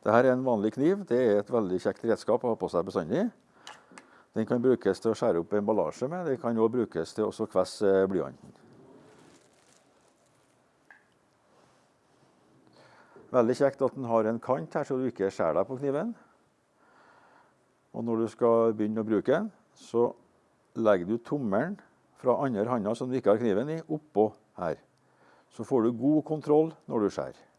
Dette er en vanlig kniv. Det er et veldig kjekt redskap å ha på seg bestandig. Den kan brukes til å skjære opp emballasje med. Den kan også brukes til å kvesse eh, blyanten. Veldig kjekt at den har en kant her, så du ikke skjærer deg på kniven. Og når du skal begynne å bruke den, så legger du tommelen fra andre hånda som du ikke har kniven i, oppå her. Så får du god kontroll når du skjærer.